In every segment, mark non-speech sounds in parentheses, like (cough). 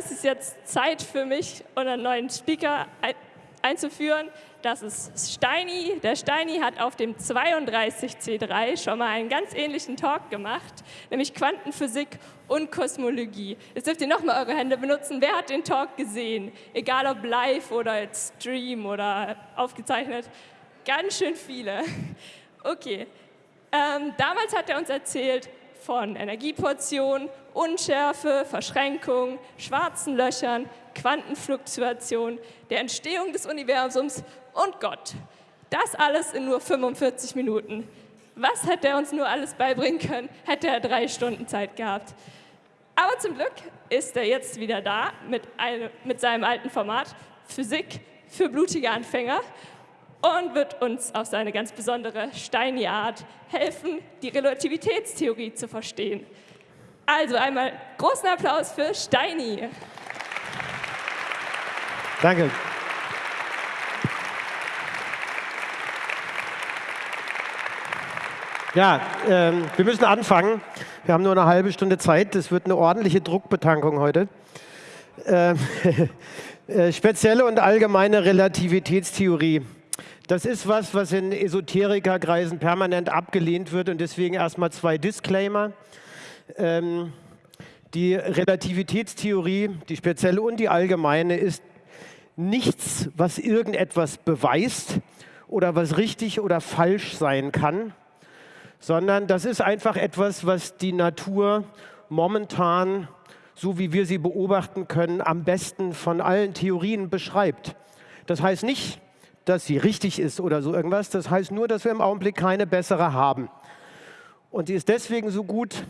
Dann ist es jetzt Zeit für mich, unseren neuen Speaker einzuführen. Das ist Steini. Der Steini hat auf dem 32C3 schon mal einen ganz ähnlichen Talk gemacht, nämlich Quantenphysik und Kosmologie. Jetzt dürft ihr nochmal eure Hände benutzen. Wer hat den Talk gesehen? Egal ob live oder als Stream oder aufgezeichnet. Ganz schön viele. Okay. Ähm, damals hat er uns erzählt von Energieportionen, Unschärfe, Verschränkung, schwarzen Löchern, Quantenfluktuation, der Entstehung des Universums und Gott. Das alles in nur 45 Minuten. Was hätte er uns nur alles beibringen können, hätte er drei Stunden Zeit gehabt. Aber zum Glück ist er jetzt wieder da mit, einem, mit seinem alten Format Physik für blutige Anfänger und wird uns auf seine ganz besondere Steini-Art helfen, die Relativitätstheorie zu verstehen. Also einmal großen Applaus für Steini. Danke. Ja, ähm, wir müssen anfangen. Wir haben nur eine halbe Stunde Zeit. Das wird eine ordentliche Druckbetankung heute. Ähm, (laughs) äh, spezielle und allgemeine Relativitätstheorie. Das ist was, was in Esoterikerkreisen permanent abgelehnt wird und deswegen erstmal zwei Disclaimer. Ähm, die Relativitätstheorie, die spezielle und die allgemeine, ist nichts, was irgendetwas beweist oder was richtig oder falsch sein kann, sondern das ist einfach etwas, was die Natur momentan, so wie wir sie beobachten können, am besten von allen Theorien beschreibt. Das heißt nicht, dass sie richtig ist oder so irgendwas. Das heißt nur, dass wir im Augenblick keine bessere haben. Und die ist deswegen so gut,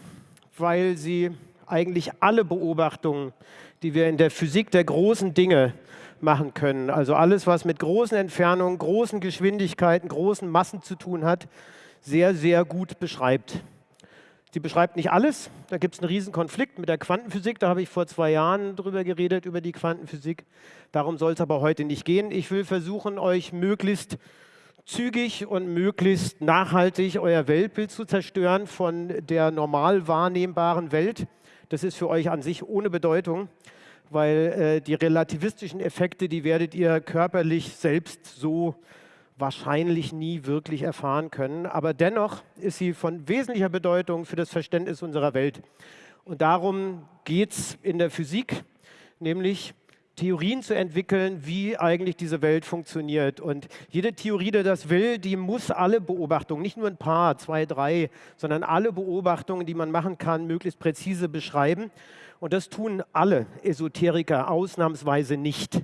weil sie eigentlich alle Beobachtungen, die wir in der Physik der großen Dinge machen können, also alles, was mit großen Entfernungen, großen Geschwindigkeiten, großen Massen zu tun hat, sehr, sehr gut beschreibt. Sie beschreibt nicht alles. Da gibt es einen riesen Konflikt mit der Quantenphysik. Da habe ich vor zwei Jahren drüber geredet, über die Quantenphysik. Darum soll es aber heute nicht gehen. Ich will versuchen, euch möglichst zügig und möglichst nachhaltig euer Weltbild zu zerstören von der normal wahrnehmbaren Welt. Das ist für euch an sich ohne Bedeutung, weil äh, die relativistischen Effekte, die werdet ihr körperlich selbst so wahrscheinlich nie wirklich erfahren können. Aber dennoch ist sie von wesentlicher Bedeutung für das Verständnis unserer Welt. Und darum geht es in der Physik, nämlich Theorien zu entwickeln, wie eigentlich diese Welt funktioniert. Und jede Theorie, die das will, die muss alle Beobachtungen, nicht nur ein paar, zwei, drei, sondern alle Beobachtungen, die man machen kann, möglichst präzise beschreiben. Und das tun alle Esoteriker ausnahmsweise nicht.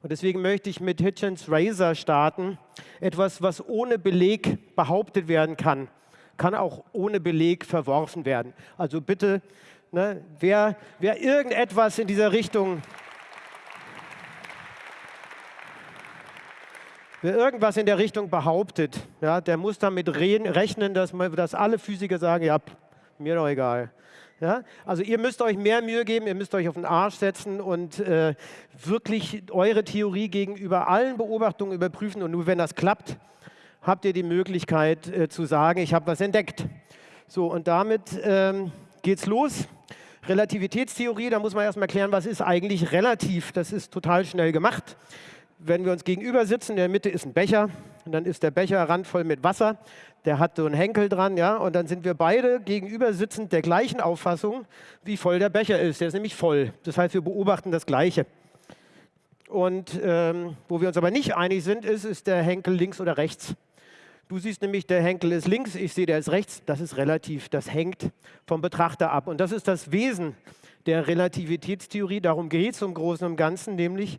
Und deswegen möchte ich mit Hitchens Razor starten. Etwas, was ohne Beleg behauptet werden kann, kann auch ohne Beleg verworfen werden. Also bitte, ne, wer, wer irgendetwas in dieser Richtung Wer irgendwas in der Richtung behauptet, ja, der muss damit rechnen, dass, dass alle Physiker sagen, ja, mir doch egal. Ja? Also ihr müsst euch mehr Mühe geben, ihr müsst euch auf den Arsch setzen und äh, wirklich eure Theorie gegenüber allen Beobachtungen überprüfen. Und nur wenn das klappt, habt ihr die Möglichkeit äh, zu sagen, ich habe was entdeckt. So, und damit ähm, geht's los. Relativitätstheorie, da muss man erstmal erklären, was ist eigentlich relativ. Das ist total schnell gemacht. Wenn wir uns gegenüber sitzen, in der Mitte ist ein Becher und dann ist der Becher randvoll mit Wasser der hat so einen Henkel dran, ja, und dann sind wir beide gegenüber sitzend der gleichen Auffassung, wie voll der Becher ist. Der ist nämlich voll. Das heißt, wir beobachten das Gleiche. Und ähm, wo wir uns aber nicht einig sind, ist, ist der Henkel links oder rechts. Du siehst nämlich, der Henkel ist links, ich sehe, der ist rechts. Das ist relativ, das hängt vom Betrachter ab. Und das ist das Wesen der Relativitätstheorie. Darum geht es im Großen und Ganzen, nämlich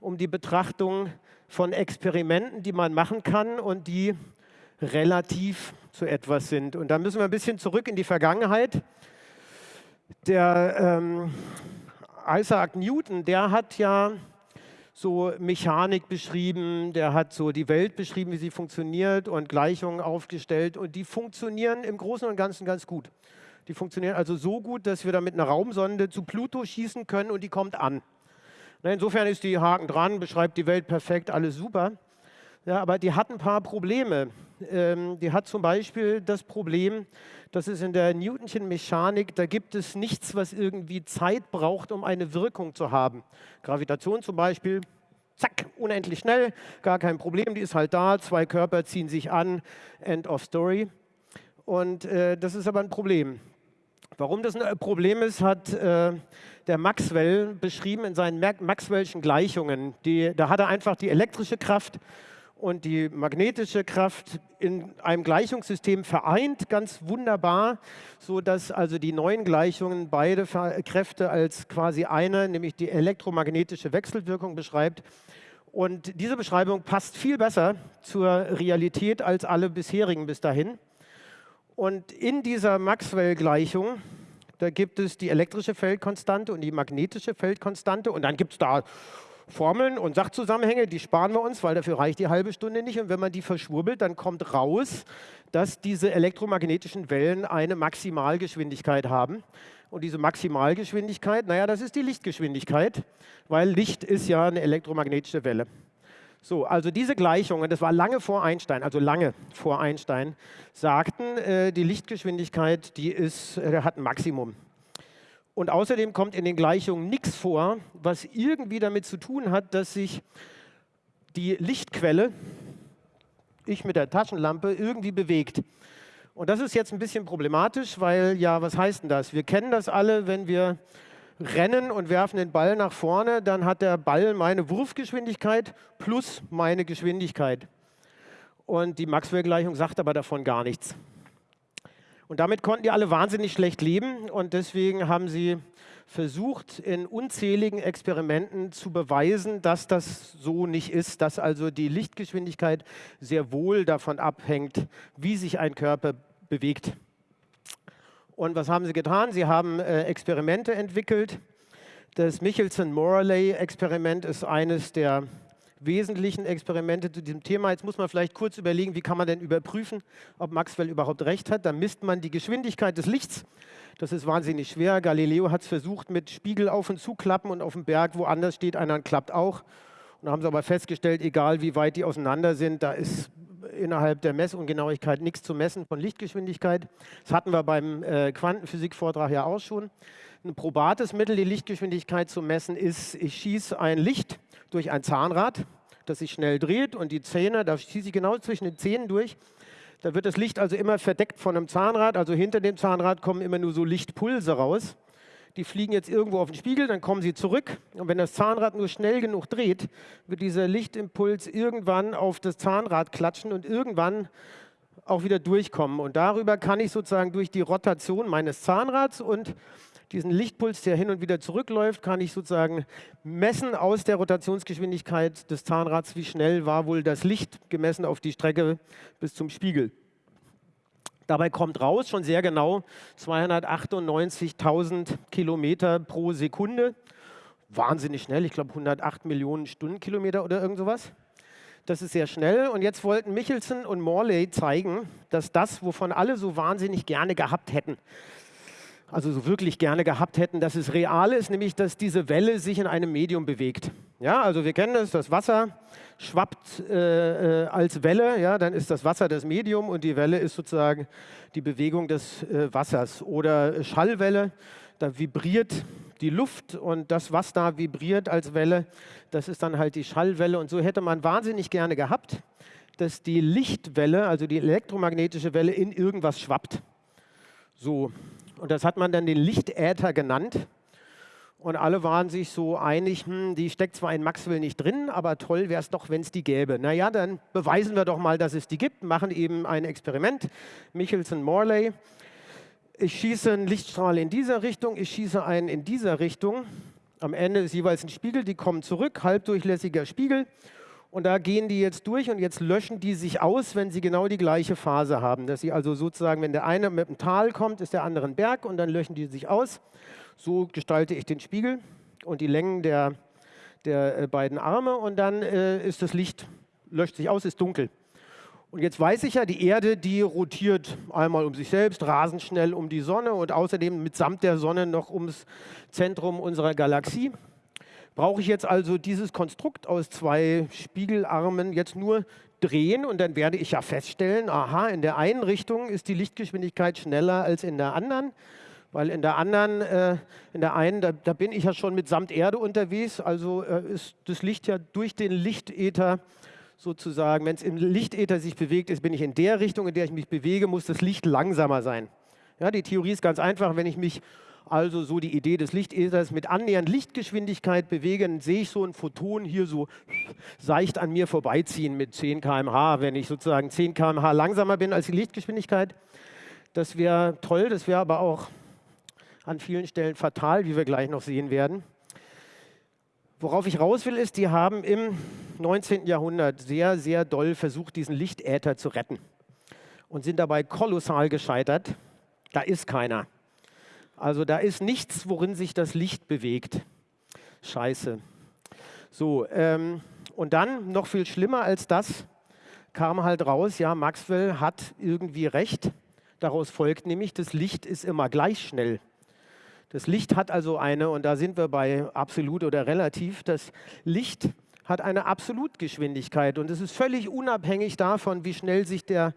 um die Betrachtung von Experimenten, die man machen kann und die relativ zu etwas sind. Und da müssen wir ein bisschen zurück in die Vergangenheit. Der ähm, Isaac Newton, der hat ja so Mechanik beschrieben, der hat so die Welt beschrieben, wie sie funktioniert und Gleichungen aufgestellt und die funktionieren im Großen und Ganzen ganz gut. Die funktionieren also so gut, dass wir da mit einer Raumsonde zu Pluto schießen können und die kommt an. Insofern ist die Haken dran, beschreibt die Welt perfekt, alles super. Ja, aber die hat ein paar Probleme. Ähm, die hat zum Beispiel das Problem, dass es in der Newtonschen Mechanik, da gibt es nichts, was irgendwie Zeit braucht, um eine Wirkung zu haben. Gravitation zum Beispiel, zack, unendlich schnell, gar kein Problem, die ist halt da, zwei Körper ziehen sich an, end of story. Und äh, das ist aber ein Problem. Warum das ein Problem ist, hat äh, der Maxwell beschrieben in seinen Maxwell'schen Gleichungen. Die, da hat er einfach die elektrische Kraft und die magnetische Kraft in einem Gleichungssystem vereint, ganz wunderbar, sodass also die neuen Gleichungen beide Kräfte als quasi eine, nämlich die elektromagnetische Wechselwirkung beschreibt. Und diese Beschreibung passt viel besser zur Realität als alle bisherigen bis dahin. Und in dieser Maxwell-Gleichung, da gibt es die elektrische Feldkonstante und die magnetische Feldkonstante und dann gibt es da Formeln und Sachzusammenhänge, die sparen wir uns, weil dafür reicht die halbe Stunde nicht. Und wenn man die verschwurbelt, dann kommt raus, dass diese elektromagnetischen Wellen eine Maximalgeschwindigkeit haben. Und diese Maximalgeschwindigkeit, naja, das ist die Lichtgeschwindigkeit, weil Licht ist ja eine elektromagnetische Welle. So, also diese Gleichungen, das war lange vor Einstein, also lange vor Einstein, sagten, äh, die Lichtgeschwindigkeit, die ist, äh, hat ein Maximum. Und außerdem kommt in den Gleichungen nichts vor, was irgendwie damit zu tun hat, dass sich die Lichtquelle, ich mit der Taschenlampe, irgendwie bewegt. Und das ist jetzt ein bisschen problematisch, weil ja, was heißt denn das? Wir kennen das alle, wenn wir rennen und werfen den Ball nach vorne, dann hat der Ball meine Wurfgeschwindigkeit plus meine Geschwindigkeit. Und die Maxwell-Gleichung sagt aber davon gar nichts. Und damit konnten die alle wahnsinnig schlecht leben und deswegen haben sie versucht, in unzähligen Experimenten zu beweisen, dass das so nicht ist, dass also die Lichtgeschwindigkeit sehr wohl davon abhängt, wie sich ein Körper bewegt. Und was haben sie getan? Sie haben äh, Experimente entwickelt. Das Michelson-Morley-Experiment ist eines der wesentlichen Experimente zu diesem Thema. Jetzt muss man vielleicht kurz überlegen, wie kann man denn überprüfen, ob Maxwell überhaupt recht hat. Dann misst man die Geschwindigkeit des Lichts. Das ist wahnsinnig schwer. Galileo hat es versucht mit Spiegel auf und zuklappen und auf dem Berg woanders steht einer klappt auch. Und da haben sie aber festgestellt, egal wie weit die auseinander sind, da ist innerhalb der Messungenauigkeit nichts zu messen von Lichtgeschwindigkeit. Das hatten wir beim äh, Quantenphysik-Vortrag ja auch schon. Ein probates Mittel, die Lichtgeschwindigkeit zu messen, ist, ich schieße ein Licht durch ein Zahnrad, das sich schnell dreht und die Zähne, da schieße ich genau zwischen den Zähnen durch. Da wird das Licht also immer verdeckt von einem Zahnrad, also hinter dem Zahnrad kommen immer nur so Lichtpulse raus. Die fliegen jetzt irgendwo auf den Spiegel, dann kommen sie zurück. Und wenn das Zahnrad nur schnell genug dreht, wird dieser Lichtimpuls irgendwann auf das Zahnrad klatschen und irgendwann auch wieder durchkommen. Und darüber kann ich sozusagen durch die Rotation meines Zahnrads und diesen Lichtpuls, der hin und wieder zurückläuft, kann ich sozusagen messen aus der Rotationsgeschwindigkeit des Zahnrads, wie schnell war wohl das Licht gemessen auf die Strecke bis zum Spiegel. Dabei kommt raus schon sehr genau 298.000 Kilometer pro Sekunde. Wahnsinnig schnell, ich glaube 108 Millionen Stundenkilometer oder irgend sowas. Das ist sehr schnell. Und jetzt wollten Michelson und Morley zeigen, dass das, wovon alle so wahnsinnig gerne gehabt hätten, also so wirklich gerne gehabt hätten, dass es real ist, nämlich dass diese Welle sich in einem Medium bewegt. Ja, also wir kennen das, das Wasser schwappt äh, äh, als Welle, ja, dann ist das Wasser das Medium und die Welle ist sozusagen die Bewegung des äh, Wassers. Oder Schallwelle, da vibriert die Luft und das, was da vibriert als Welle, das ist dann halt die Schallwelle. Und so hätte man wahnsinnig gerne gehabt, dass die Lichtwelle, also die elektromagnetische Welle, in irgendwas schwappt. So, und das hat man dann den Lichtäther genannt. Und alle waren sich so einig, hm, die steckt zwar in Maxwell nicht drin, aber toll wäre es doch, wenn es die gäbe. Naja, dann beweisen wir doch mal, dass es die gibt, machen eben ein Experiment. Michelson-Morley. Ich schieße einen Lichtstrahl in dieser Richtung, ich schieße einen in dieser Richtung. Am Ende ist jeweils ein Spiegel, die kommen zurück, halbdurchlässiger Spiegel. Und da gehen die jetzt durch und jetzt löschen die sich aus, wenn sie genau die gleiche Phase haben. Dass sie also sozusagen, wenn der eine mit dem Tal kommt, ist der andere ein Berg und dann löschen die sich aus. So gestalte ich den Spiegel und die Längen der, der äh, beiden Arme und dann äh, ist das Licht, löscht sich aus, ist dunkel. Und jetzt weiß ich ja, die Erde, die rotiert einmal um sich selbst, rasend schnell um die Sonne und außerdem mitsamt der Sonne noch ums Zentrum unserer Galaxie. Brauche ich jetzt also dieses Konstrukt aus zwei Spiegelarmen jetzt nur drehen und dann werde ich ja feststellen, aha, in der einen Richtung ist die Lichtgeschwindigkeit schneller als in der anderen. Weil in der anderen, äh, in der einen, da, da, bin ich ja schon mit samt Erde unterwegs, also äh, ist das Licht ja durch den Lichtäther sozusagen, wenn es im Lichtäther sich bewegt ist, bin ich in der Richtung, in der ich mich bewege, muss das Licht langsamer sein. Ja, die Theorie ist ganz einfach, wenn ich mich also so die Idee des Lichtäthers mit annähernd Lichtgeschwindigkeit bewege, dann sehe ich so ein Photon hier so seicht an mir vorbeiziehen mit 10 km/h, wenn ich sozusagen 10 km/h langsamer bin als die Lichtgeschwindigkeit. Das wäre toll, das wäre aber auch an vielen Stellen fatal, wie wir gleich noch sehen werden. Worauf ich raus will, ist, die haben im 19. Jahrhundert sehr, sehr doll versucht, diesen Lichtäther zu retten und sind dabei kolossal gescheitert. Da ist keiner. Also da ist nichts, worin sich das Licht bewegt. Scheiße. So, ähm, und dann, noch viel schlimmer als das, kam halt raus, ja, Maxwell hat irgendwie recht. Daraus folgt nämlich, das Licht ist immer gleich schnell. Das Licht hat also eine, und da sind wir bei absolut oder relativ, das Licht hat eine Absolutgeschwindigkeit und es ist völlig unabhängig davon, wie schnell sich der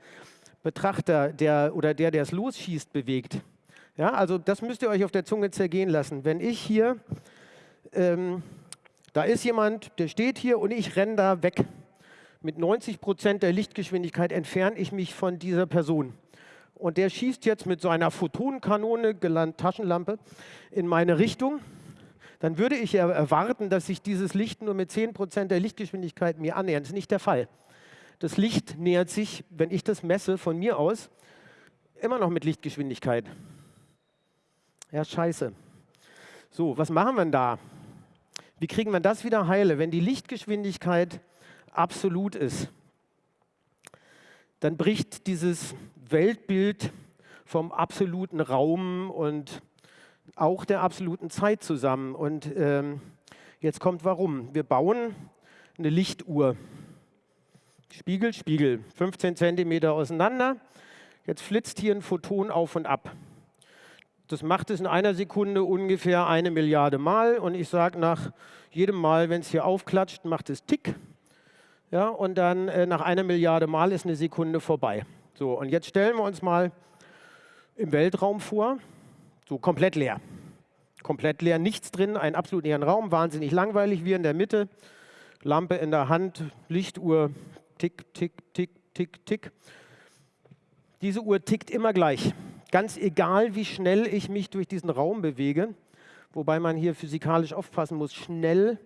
Betrachter der, oder der, der es losschießt, bewegt. Ja, also das müsst ihr euch auf der Zunge zergehen lassen. Wenn ich hier, ähm, da ist jemand, der steht hier und ich renne da weg. Mit 90 Prozent der Lichtgeschwindigkeit entferne ich mich von dieser Person und der schießt jetzt mit seiner Photonenkanone, gelandet Taschenlampe, in meine Richtung, dann würde ich erwarten, dass sich dieses Licht nur mit 10% der Lichtgeschwindigkeit mir annähert. Das ist nicht der Fall. Das Licht nähert sich, wenn ich das messe von mir aus, immer noch mit Lichtgeschwindigkeit. Ja, scheiße. So, was machen wir denn da? Wie kriegen wir das wieder heile, wenn die Lichtgeschwindigkeit absolut ist? Dann bricht dieses Weltbild vom absoluten Raum und auch der absoluten Zeit zusammen. Und ähm, jetzt kommt warum. Wir bauen eine Lichtuhr. Spiegel, Spiegel, 15 cm auseinander. Jetzt flitzt hier ein Photon auf und ab. Das macht es in einer Sekunde ungefähr eine Milliarde Mal. Und ich sage nach jedem Mal, wenn es hier aufklatscht, macht es Tick. Ja, und dann äh, nach einer Milliarde Mal ist eine Sekunde vorbei. So, und jetzt stellen wir uns mal im Weltraum vor, so komplett leer. Komplett leer, nichts drin, einen absolut leeren Raum, wahnsinnig langweilig, wir in der Mitte, Lampe in der Hand, Lichtuhr, tick, tick, tick, tick, tick. Diese Uhr tickt immer gleich, ganz egal, wie schnell ich mich durch diesen Raum bewege, wobei man hier physikalisch aufpassen muss, schnell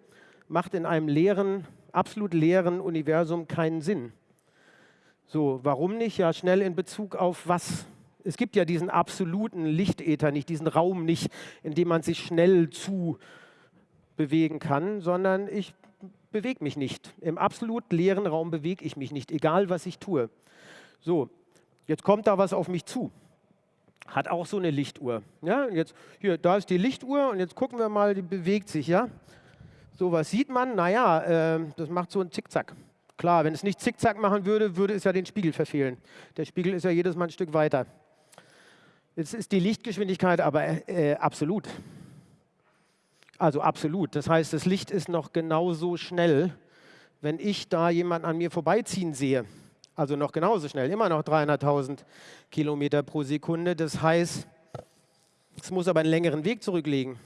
macht in einem leeren, absolut leeren Universum keinen Sinn. So, warum nicht? Ja, schnell in Bezug auf was? Es gibt ja diesen absoluten Lichtäther nicht, diesen Raum nicht, in dem man sich schnell zu bewegen kann, sondern ich bewege mich nicht. Im absolut leeren Raum bewege ich mich nicht, egal was ich tue. So, jetzt kommt da was auf mich zu. Hat auch so eine Lichtuhr. Ja, jetzt, hier, da ist die Lichtuhr und jetzt gucken wir mal, die bewegt sich. Ja? So, was sieht man? Naja, äh, das macht so ein Zickzack. Klar, wenn es nicht zickzack machen würde, würde es ja den Spiegel verfehlen. Der Spiegel ist ja jedes Mal ein Stück weiter. Jetzt ist die Lichtgeschwindigkeit aber äh, absolut. Also absolut. Das heißt, das Licht ist noch genauso schnell, wenn ich da jemanden an mir vorbeiziehen sehe. Also noch genauso schnell, immer noch 300.000 Kilometer pro Sekunde. Das heißt, es muss aber einen längeren Weg zurücklegen.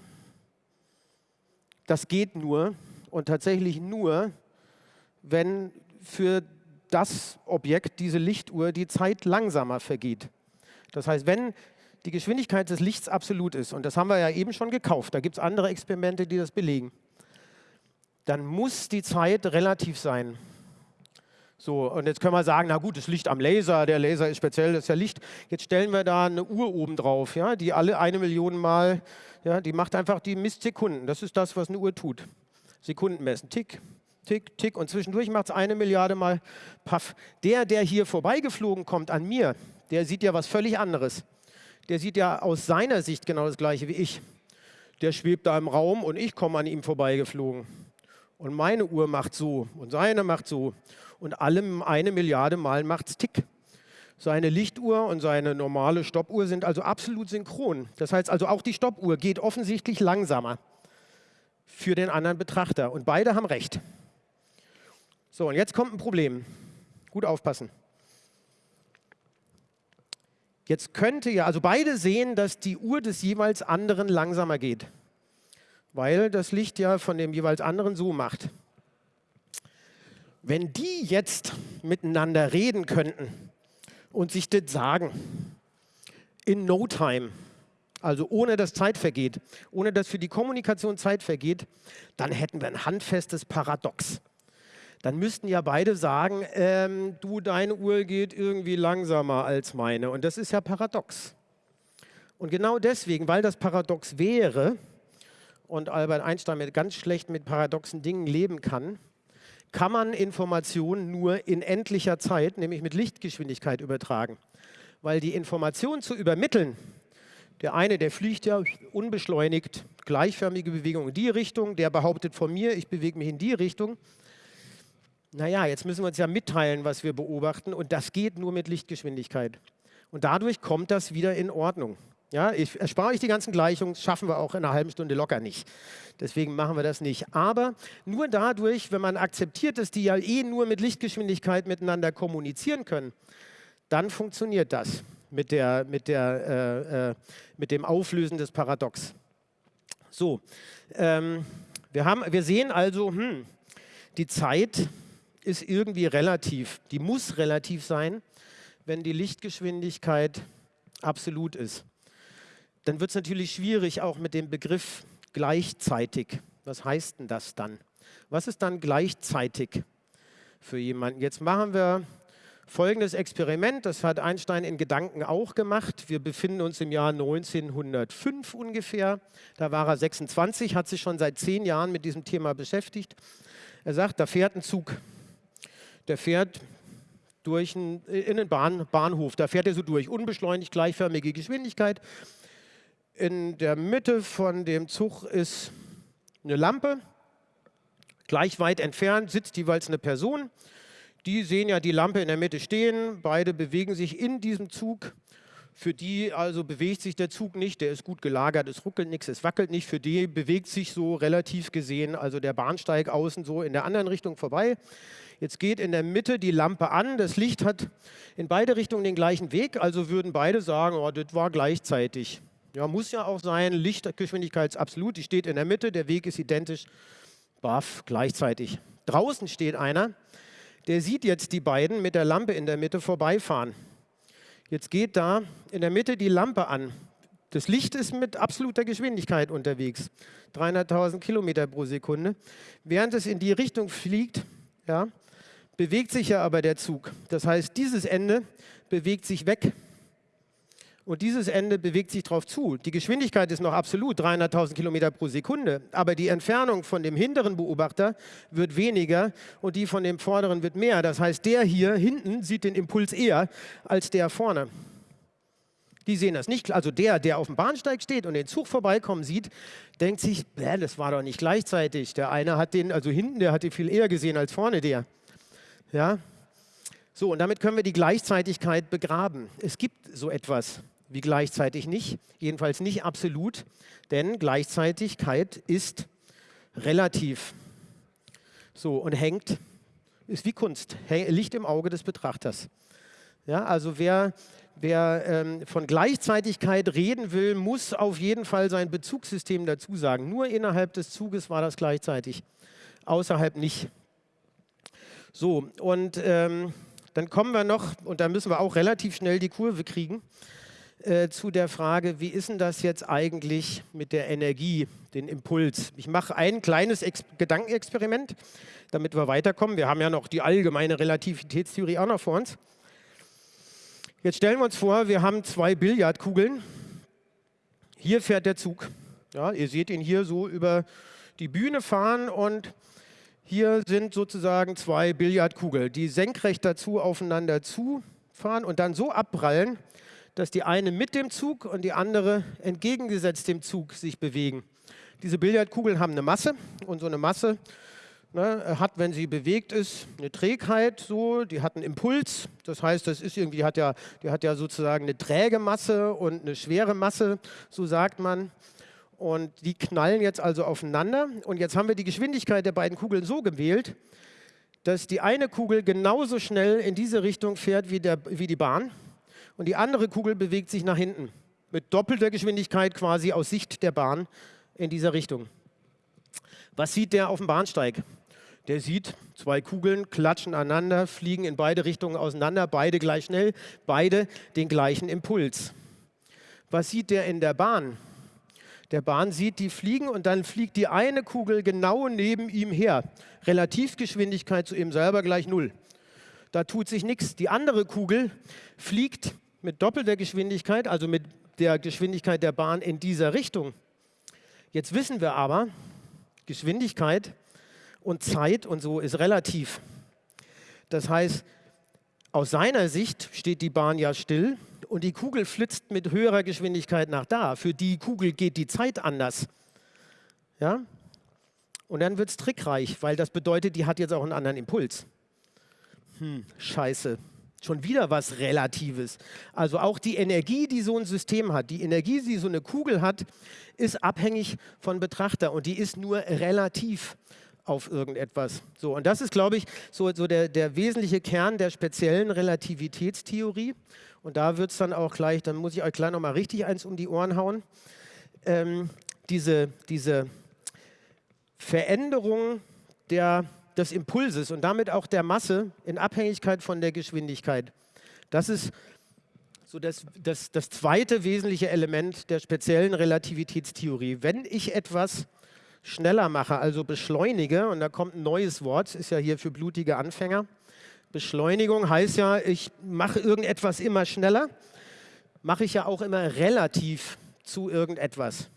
Das geht nur und tatsächlich nur, wenn für das Objekt, diese Lichtuhr, die Zeit langsamer vergeht. Das heißt, wenn die Geschwindigkeit des Lichts absolut ist, und das haben wir ja eben schon gekauft, da gibt es andere Experimente, die das belegen, dann muss die Zeit relativ sein. So, und jetzt können wir sagen, na gut, das Licht am Laser, der Laser ist speziell, das ist ja Licht. Jetzt stellen wir da eine Uhr oben drauf, ja, die alle eine Million Mal, ja, die macht einfach, die misst Sekunden. Das ist das, was eine Uhr tut. Sekunden messen, Tick, tick, tick und zwischendurch macht es eine Milliarde Mal Paff. Der, der hier vorbeigeflogen kommt an mir, der sieht ja was völlig anderes. Der sieht ja aus seiner Sicht genau das Gleiche wie ich. Der schwebt da im Raum und ich komme an ihm vorbeigeflogen. Und meine Uhr macht so und seine macht so. Und allem eine Milliarde Mal macht es Tick. Seine Lichtuhr und seine normale Stoppuhr sind also absolut synchron. Das heißt also, auch die Stoppuhr geht offensichtlich langsamer für den anderen Betrachter. Und beide haben recht. So, und jetzt kommt ein Problem. Gut aufpassen. Jetzt könnte ja, also beide sehen, dass die Uhr des jeweils anderen langsamer geht, weil das Licht ja von dem jeweils anderen so macht. Wenn die jetzt miteinander reden könnten und sich das sagen, in no time, also ohne dass Zeit vergeht, ohne dass für die Kommunikation Zeit vergeht, dann hätten wir ein handfestes Paradox. Dann müssten ja beide sagen, ähm, du, deine Uhr geht irgendwie langsamer als meine. Und das ist ja paradox. Und genau deswegen, weil das paradox wäre und Albert Einstein mit ganz schlecht mit paradoxen Dingen leben kann, kann man Informationen nur in endlicher Zeit, nämlich mit Lichtgeschwindigkeit übertragen. Weil die Information zu übermitteln, der eine, der fliegt ja unbeschleunigt, gleichförmige Bewegung in die Richtung, der behauptet von mir, ich bewege mich in die Richtung. Naja, jetzt müssen wir uns ja mitteilen, was wir beobachten und das geht nur mit Lichtgeschwindigkeit. Und dadurch kommt das wieder in Ordnung. Ja, ich erspare euch die ganzen Gleichungen, schaffen wir auch in einer halben Stunde locker nicht. Deswegen machen wir das nicht. Aber nur dadurch, wenn man akzeptiert, dass die ja eh nur mit Lichtgeschwindigkeit miteinander kommunizieren können, dann funktioniert das mit, der, mit, der, äh, äh, mit dem Auflösen des Paradox. So, ähm, wir, haben, wir sehen also, hm, die Zeit ist irgendwie relativ. Die muss relativ sein, wenn die Lichtgeschwindigkeit absolut ist. Dann wird es natürlich schwierig auch mit dem Begriff gleichzeitig. Was heißt denn das dann? Was ist dann gleichzeitig für jemanden? Jetzt machen wir folgendes Experiment, das hat Einstein in Gedanken auch gemacht. Wir befinden uns im Jahr 1905 ungefähr. Da war er 26, hat sich schon seit zehn Jahren mit diesem Thema beschäftigt. Er sagt, da fährt ein Zug. Der fährt durch einen, in einen Bahn, Bahnhof. Da fährt er so durch, unbeschleunigt, gleichförmige Geschwindigkeit. In der Mitte von dem Zug ist eine Lampe. Gleich weit entfernt sitzt jeweils eine Person. Die sehen ja die Lampe in der Mitte stehen, beide bewegen sich in diesem Zug. Für die also bewegt sich der Zug nicht, der ist gut gelagert, es ruckelt nichts, es wackelt nicht. Für die bewegt sich so relativ gesehen, also der Bahnsteig außen so in der anderen Richtung vorbei. Jetzt geht in der Mitte die Lampe an, das Licht hat in beide Richtungen den gleichen Weg, also würden beide sagen, oh, das war gleichzeitig. Ja, muss ja auch sein, Lichtgeschwindigkeit ist absolut, die steht in der Mitte, der Weg ist identisch, baff, gleichzeitig. Draußen steht einer, der sieht jetzt die beiden mit der Lampe in der Mitte vorbeifahren. Jetzt geht da in der Mitte die Lampe an. Das Licht ist mit absoluter Geschwindigkeit unterwegs, 300.000 Kilometer pro Sekunde. Während es in die Richtung fliegt, ja, bewegt sich ja aber der Zug. Das heißt, dieses Ende bewegt sich weg und dieses Ende bewegt sich darauf zu. Die Geschwindigkeit ist noch absolut 300.000 Kilometer pro Sekunde, aber die Entfernung von dem hinteren Beobachter wird weniger und die von dem vorderen wird mehr. Das heißt, der hier hinten sieht den Impuls eher als der vorne. Die sehen das nicht. Also der, der auf dem Bahnsteig steht und den Zug vorbeikommen sieht, denkt sich, das war doch nicht gleichzeitig. Der eine hat den, also hinten, der hat den viel eher gesehen als vorne der. Ja, so, und damit können wir die Gleichzeitigkeit begraben. Es gibt so etwas wie gleichzeitig nicht, jedenfalls nicht absolut, denn Gleichzeitigkeit ist relativ. So, und hängt, ist wie Kunst, Licht im Auge des Betrachters. Ja, also wer, wer ähm, von Gleichzeitigkeit reden will, muss auf jeden Fall sein Bezugssystem dazu sagen. Nur innerhalb des Zuges war das gleichzeitig, außerhalb nicht. So, und ähm, dann kommen wir noch, und da müssen wir auch relativ schnell die Kurve kriegen, äh, zu der Frage, wie ist denn das jetzt eigentlich mit der Energie, den Impuls? Ich mache ein kleines Ex Gedankenexperiment, damit wir weiterkommen. Wir haben ja noch die allgemeine Relativitätstheorie auch noch vor uns. Jetzt stellen wir uns vor, wir haben zwei Billardkugeln. Hier fährt der Zug. Ja, ihr seht ihn hier so über die Bühne fahren und hier sind sozusagen zwei Billardkugeln, die senkrecht dazu aufeinander zufahren und dann so abprallen, dass die eine mit dem Zug und die andere entgegengesetzt dem Zug sich bewegen. Diese Billardkugeln haben eine Masse und so eine Masse ne, hat, wenn sie bewegt ist, eine Trägheit, so, die hat einen Impuls. Das heißt, das ist irgendwie, hat ja, die hat ja sozusagen eine träge Masse und eine schwere Masse, so sagt man. Und die knallen jetzt also aufeinander. Und jetzt haben wir die Geschwindigkeit der beiden Kugeln so gewählt, dass die eine Kugel genauso schnell in diese Richtung fährt wie, der, wie die Bahn und die andere Kugel bewegt sich nach hinten mit doppelter Geschwindigkeit quasi aus Sicht der Bahn in dieser Richtung. Was sieht der auf dem Bahnsteig? Der sieht zwei Kugeln klatschen aneinander, fliegen in beide Richtungen auseinander, beide gleich schnell, beide den gleichen Impuls. Was sieht der in der Bahn? Der Bahn sieht die fliegen und dann fliegt die eine Kugel genau neben ihm her. Relativgeschwindigkeit zu ihm selber gleich Null. Da tut sich nichts. Die andere Kugel fliegt mit doppelter Geschwindigkeit, also mit der Geschwindigkeit der Bahn in dieser Richtung. Jetzt wissen wir aber, Geschwindigkeit und Zeit und so ist relativ. Das heißt, aus seiner Sicht steht die Bahn ja still und die Kugel flitzt mit höherer Geschwindigkeit nach da. Für die Kugel geht die Zeit anders. Ja? Und dann wird es trickreich, weil das bedeutet, die hat jetzt auch einen anderen Impuls. Hm, scheiße. Schon wieder was Relatives. Also auch die Energie, die so ein System hat, die Energie, die so eine Kugel hat, ist abhängig von Betrachter und die ist nur relativ auf irgendetwas. So, und das ist, glaube ich, so, so der, der wesentliche Kern der speziellen Relativitätstheorie. Und da wird es dann auch gleich, dann muss ich euch gleich nochmal richtig eins um die Ohren hauen. Ähm, diese, diese Veränderung der des Impulses und damit auch der Masse in Abhängigkeit von der Geschwindigkeit. Das ist so das, das, das zweite wesentliche Element der speziellen Relativitätstheorie. Wenn ich etwas schneller mache, also beschleunige, und da kommt ein neues Wort, ist ja hier für blutige Anfänger. Beschleunigung heißt ja, ich mache irgendetwas immer schneller, mache ich ja auch immer relativ zu irgendetwas.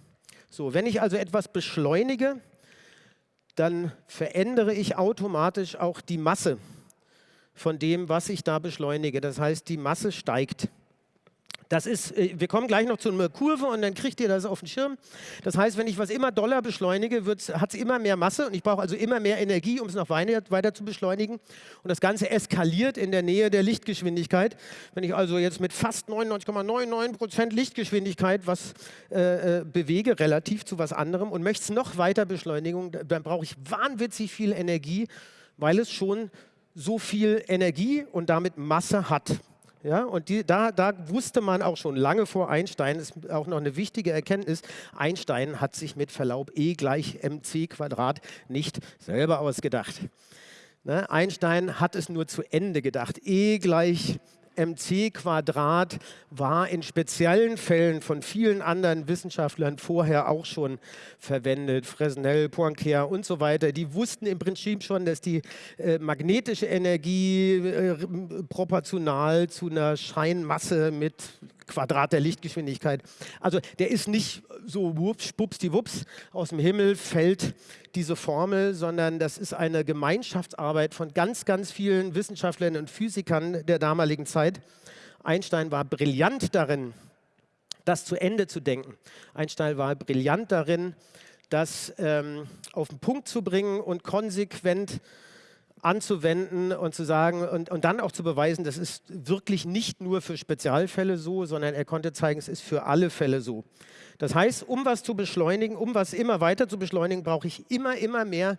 So, wenn ich also etwas beschleunige, dann verändere ich automatisch auch die Masse von dem, was ich da beschleunige. Das heißt, die Masse steigt. Das ist, äh, wir kommen gleich noch zu einer Kurve und dann kriegt ihr das auf den Schirm. Das heißt, wenn ich was immer doller beschleunige, hat es immer mehr Masse und ich brauche also immer mehr Energie, um es noch weiter, weiter, zu beschleunigen. Und das Ganze eskaliert in der Nähe der Lichtgeschwindigkeit. Wenn ich also jetzt mit fast 99,99 Prozent Lichtgeschwindigkeit was äh, äh, bewege, relativ zu was anderem und möchte es noch weiter beschleunigen, dann brauche ich wahnwitzig viel Energie, weil es schon so viel Energie und damit Masse hat. Ja, und die, da, da wusste man auch schon lange vor Einstein, ist auch noch eine wichtige Erkenntnis, Einstein hat sich mit Verlaub E gleich mc Quadrat nicht selber ausgedacht. Ne? Einstein hat es nur zu Ende gedacht. E gleich mc Quadrat war in speziellen Fällen von vielen anderen Wissenschaftlern vorher auch schon verwendet. Fresnel, Poincare und so weiter. Die wussten im Prinzip schon, dass die äh, magnetische Energie äh, proportional zu einer Scheinmasse mit Quadrat der Lichtgeschwindigkeit. Also der ist nicht so wups, wups, aus dem Himmel fällt diese Formel, sondern das ist eine Gemeinschaftsarbeit von ganz, ganz vielen Wissenschaftlern und Physikern der damaligen Zeit. Einstein war brillant darin, das zu Ende zu denken. Einstein war brillant darin, das ähm, auf den Punkt zu bringen und konsequent anzuwenden und zu sagen und, und dann auch zu beweisen, das ist wirklich nicht nur für Spezialfälle so, sondern er konnte zeigen, es ist für alle Fälle so. Das heißt, um was zu beschleunigen, um was immer weiter zu beschleunigen, brauche ich immer, immer mehr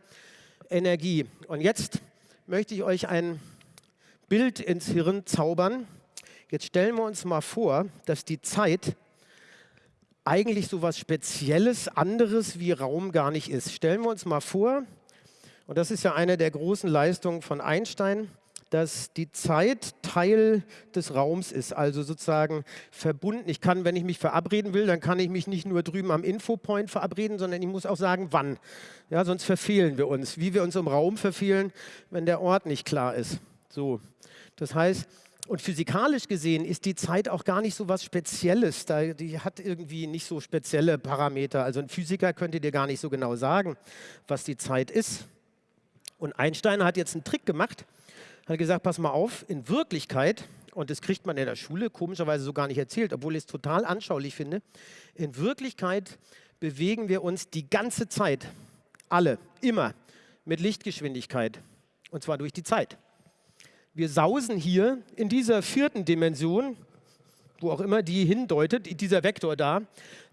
Energie. Und jetzt möchte ich euch ein Bild ins Hirn zaubern. Jetzt stellen wir uns mal vor, dass die Zeit eigentlich so was Spezielles, anderes wie Raum gar nicht ist. Stellen wir uns mal vor, und das ist ja eine der großen Leistungen von Einstein, dass die Zeit Teil des Raums ist, also sozusagen verbunden. Ich kann, wenn ich mich verabreden will, dann kann ich mich nicht nur drüben am Infopoint verabreden, sondern ich muss auch sagen, wann. Ja, sonst verfehlen wir uns, wie wir uns im Raum verfehlen, wenn der Ort nicht klar ist. So, das heißt, und physikalisch gesehen ist die Zeit auch gar nicht so was Spezielles. Da, die hat irgendwie nicht so spezielle Parameter. Also ein Physiker könnte dir gar nicht so genau sagen, was die Zeit ist. Und Einstein hat jetzt einen Trick gemacht, hat gesagt, pass mal auf, in Wirklichkeit, und das kriegt man in der Schule komischerweise so gar nicht erzählt, obwohl ich es total anschaulich finde, in Wirklichkeit bewegen wir uns die ganze Zeit, alle, immer, mit Lichtgeschwindigkeit, und zwar durch die Zeit. Wir sausen hier in dieser vierten Dimension, wo auch immer die hindeutet, dieser Vektor da,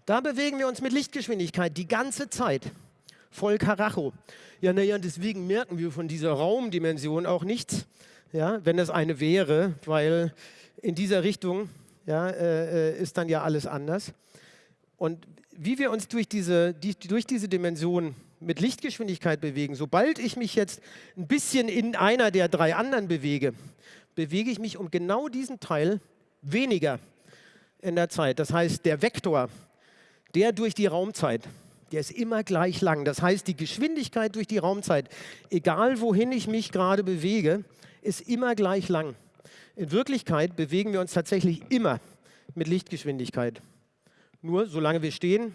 da bewegen wir uns mit Lichtgeschwindigkeit die ganze Zeit voll Karacho. Ja, naja, deswegen merken wir von dieser Raumdimension auch nichts, ja, wenn es eine wäre, weil in dieser Richtung ja, äh, äh, ist dann ja alles anders. Und wie wir uns durch diese, die, durch diese Dimension mit Lichtgeschwindigkeit bewegen, sobald ich mich jetzt ein bisschen in einer der drei anderen bewege, bewege ich mich um genau diesen Teil weniger in der Zeit. Das heißt, der Vektor, der durch die Raumzeit, der ist immer gleich lang. Das heißt, die Geschwindigkeit durch die Raumzeit, egal wohin ich mich gerade bewege, ist immer gleich lang. In Wirklichkeit bewegen wir uns tatsächlich immer mit Lichtgeschwindigkeit. Nur solange wir stehen,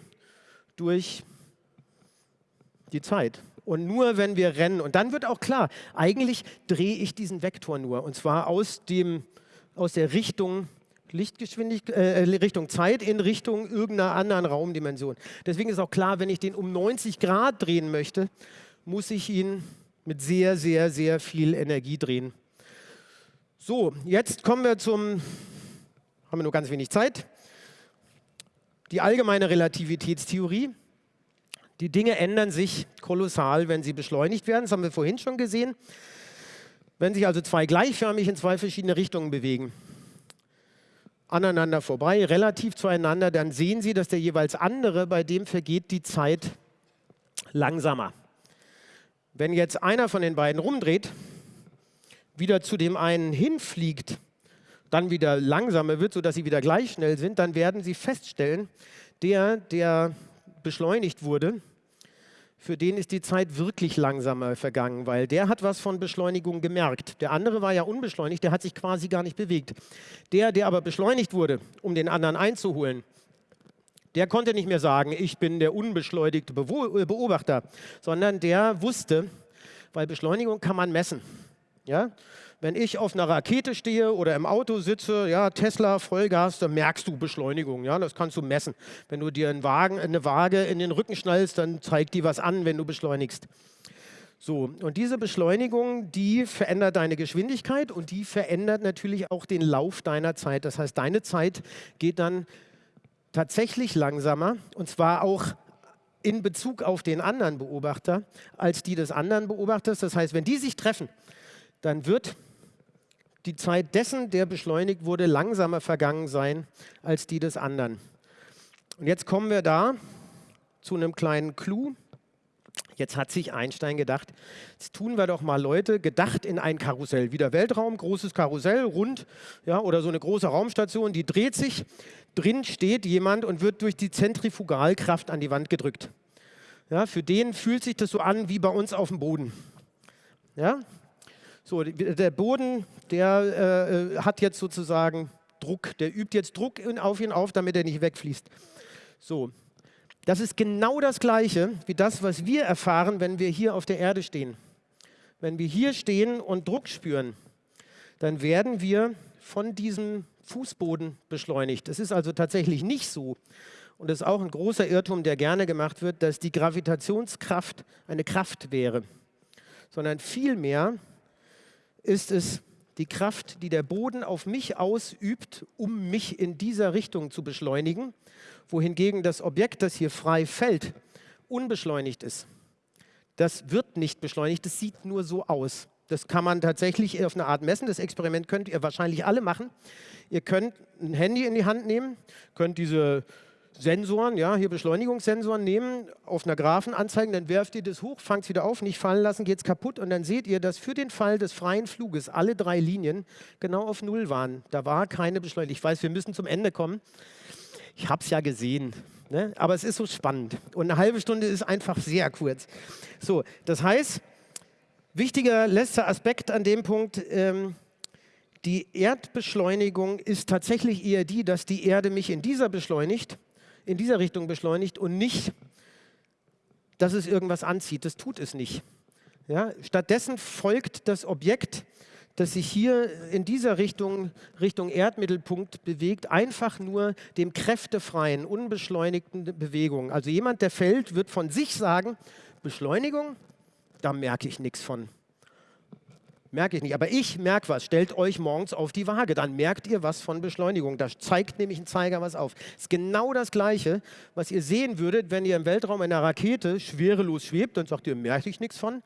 durch die Zeit. Und nur wenn wir rennen, und dann wird auch klar, eigentlich drehe ich diesen Vektor nur, und zwar aus, dem, aus der Richtung Lichtgeschwindigkeit, äh, Richtung Zeit in Richtung irgendeiner anderen Raumdimension. Deswegen ist auch klar, wenn ich den um 90 Grad drehen möchte, muss ich ihn mit sehr, sehr, sehr viel Energie drehen. So, jetzt kommen wir zum, haben wir nur ganz wenig Zeit, die allgemeine Relativitätstheorie. Die Dinge ändern sich kolossal, wenn sie beschleunigt werden. Das haben wir vorhin schon gesehen. Wenn sich also zwei gleichförmig in zwei verschiedene Richtungen bewegen, aneinander vorbei, relativ zueinander, dann sehen Sie, dass der jeweils andere, bei dem vergeht die Zeit langsamer. Wenn jetzt einer von den beiden rumdreht, wieder zu dem einen hinfliegt, dann wieder langsamer wird, sodass sie wieder gleich schnell sind, dann werden Sie feststellen, der, der beschleunigt wurde, für den ist die Zeit wirklich langsamer vergangen, weil der hat was von Beschleunigung gemerkt. Der andere war ja unbeschleunigt, der hat sich quasi gar nicht bewegt. Der, der aber beschleunigt wurde, um den anderen einzuholen, der konnte nicht mehr sagen, ich bin der unbeschleunigte Beobachter, sondern der wusste, weil Beschleunigung kann man messen. Ja? Wenn ich auf einer Rakete stehe oder im Auto sitze, ja, Tesla, Vollgas, dann merkst du Beschleunigung. Ja, das kannst du messen. Wenn du dir einen Wagen, eine Waage in den Rücken schnallst, dann zeigt die was an, wenn du beschleunigst. So, und diese Beschleunigung, die verändert deine Geschwindigkeit und die verändert natürlich auch den Lauf deiner Zeit. Das heißt, deine Zeit geht dann tatsächlich langsamer und zwar auch in Bezug auf den anderen Beobachter als die des anderen Beobachters. Das heißt, wenn die sich treffen, dann wird die Zeit dessen, der beschleunigt wurde, langsamer vergangen sein als die des anderen. Und jetzt kommen wir da zu einem kleinen Clou. Jetzt hat sich Einstein gedacht, jetzt tun wir doch mal Leute gedacht in ein Karussell. Wieder Weltraum, großes Karussell, rund, ja, oder so eine große Raumstation, die dreht sich. Drin steht jemand und wird durch die Zentrifugalkraft an die Wand gedrückt. Ja, für den fühlt sich das so an wie bei uns auf dem Boden. Ja, so, der Boden, der äh, hat jetzt sozusagen Druck, der übt jetzt Druck auf ihn auf, damit er nicht wegfließt. So, das ist genau das Gleiche wie das, was wir erfahren, wenn wir hier auf der Erde stehen. Wenn wir hier stehen und Druck spüren, dann werden wir von diesem Fußboden beschleunigt. Es ist also tatsächlich nicht so, und das ist auch ein großer Irrtum, der gerne gemacht wird, dass die Gravitationskraft eine Kraft wäre, sondern vielmehr ist es die Kraft, die der Boden auf mich ausübt, um mich in dieser Richtung zu beschleunigen, wohingegen das Objekt, das hier frei fällt, unbeschleunigt ist. Das wird nicht beschleunigt, das sieht nur so aus. Das kann man tatsächlich auf eine Art messen. Das Experiment könnt ihr wahrscheinlich alle machen. Ihr könnt ein Handy in die Hand nehmen, könnt diese Sensoren, ja, hier Beschleunigungssensoren nehmen, auf einer Graphen anzeigen, dann werft ihr das hoch, fangt es wieder auf, nicht fallen lassen, geht es kaputt und dann seht ihr, dass für den Fall des freien Fluges alle drei Linien genau auf Null waren. Da war keine Beschleunigung. Ich weiß, wir müssen zum Ende kommen. Ich habe es ja gesehen, ne? aber es ist so spannend und eine halbe Stunde ist einfach sehr kurz. So, das heißt, wichtiger letzter Aspekt an dem Punkt, ähm, die Erdbeschleunigung ist tatsächlich eher die, dass die Erde mich in dieser beschleunigt in dieser Richtung beschleunigt und nicht, dass es irgendwas anzieht. Das tut es nicht. Ja? Stattdessen folgt das Objekt, das sich hier in dieser Richtung, Richtung Erdmittelpunkt bewegt, einfach nur dem kräftefreien, unbeschleunigten Bewegungen. Also jemand, der fällt, wird von sich sagen, Beschleunigung, da merke ich nichts von. Merke ich nicht. Aber ich merke was. Stellt euch morgens auf die Waage. Dann merkt ihr was von Beschleunigung. Da zeigt nämlich ein Zeiger was auf. Das ist genau das Gleiche, was ihr sehen würdet, wenn ihr im Weltraum in einer Rakete schwerelos schwebt. Dann sagt ihr, merke ich nichts von.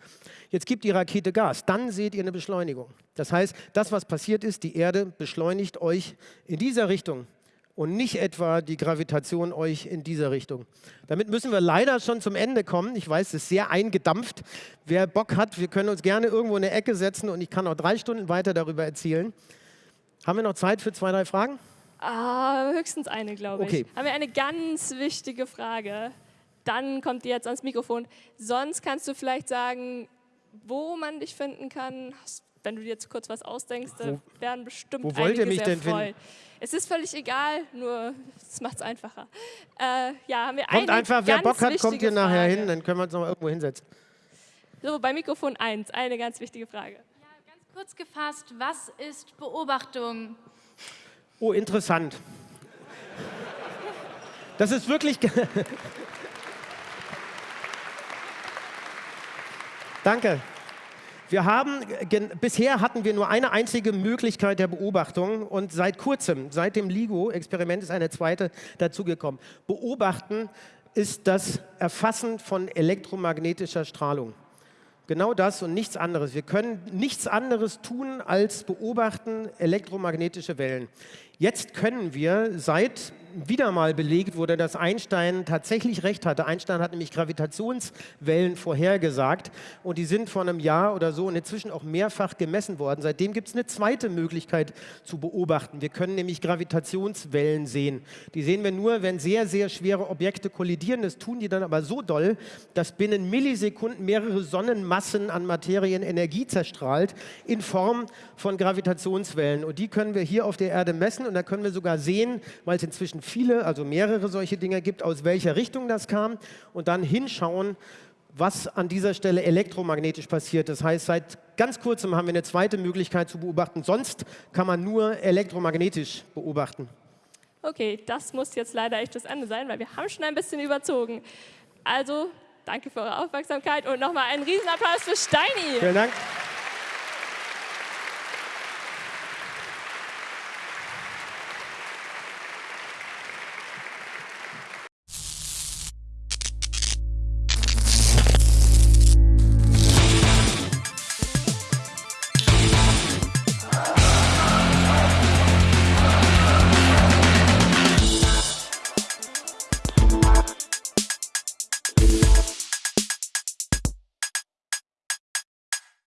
Jetzt gibt die Rakete Gas. Dann seht ihr eine Beschleunigung. Das heißt, das, was passiert ist, die Erde beschleunigt euch in dieser Richtung und nicht etwa die Gravitation euch in dieser Richtung. Damit müssen wir leider schon zum Ende kommen. Ich weiß, es ist sehr eingedampft. Wer Bock hat, wir können uns gerne irgendwo in eine Ecke setzen und ich kann noch drei Stunden weiter darüber erzählen. Haben wir noch Zeit für zwei, drei Fragen? Ah, höchstens eine, glaube okay. ich. Haben wir eine ganz wichtige Frage. Dann kommt die jetzt ans Mikrofon. Sonst kannst du vielleicht sagen, wo man dich finden kann. Wenn du dir jetzt kurz was ausdenkst, wo, werden bestimmt wo wollt ihr mich denn freuen. finden? Es ist völlig egal, nur es macht es einfacher. Äh, ja, haben wir kommt einfach, wer Bock hat, kommt hier nachher Frage. hin, dann können wir uns noch irgendwo hinsetzen. So, bei Mikrofon 1, eine ganz wichtige Frage. Ja, ganz kurz gefasst, was ist Beobachtung? Oh, interessant. Das ist wirklich... (laughs) Danke. Wir haben, bisher hatten wir nur eine einzige Möglichkeit der Beobachtung und seit kurzem, seit dem LIGO-Experiment ist eine zweite dazugekommen. Beobachten ist das Erfassen von elektromagnetischer Strahlung. Genau das und nichts anderes. Wir können nichts anderes tun, als beobachten elektromagnetische Wellen. Jetzt können wir seit wieder mal belegt wurde, dass Einstein tatsächlich recht hatte. Einstein hat nämlich Gravitationswellen vorhergesagt und die sind vor einem Jahr oder so und inzwischen auch mehrfach gemessen worden. Seitdem gibt es eine zweite Möglichkeit zu beobachten. Wir können nämlich Gravitationswellen sehen. Die sehen wir nur, wenn sehr, sehr schwere Objekte kollidieren. Das tun die dann aber so doll, dass binnen Millisekunden mehrere Sonnenmassen an Materien Energie zerstrahlt in Form von Gravitationswellen. Und die können wir hier auf der Erde messen und da können wir sogar sehen, weil es inzwischen viele, also mehrere solche Dinge gibt, aus welcher Richtung das kam und dann hinschauen, was an dieser Stelle elektromagnetisch passiert. Das heißt, seit ganz kurzem haben wir eine zweite Möglichkeit zu beobachten. Sonst kann man nur elektromagnetisch beobachten. Okay, das muss jetzt leider echt das Ende sein, weil wir haben schon ein bisschen überzogen. Also, danke für eure Aufmerksamkeit und nochmal einen Riesenapplaus für Steini. Vielen Dank.